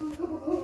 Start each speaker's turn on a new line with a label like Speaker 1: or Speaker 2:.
Speaker 1: Oh,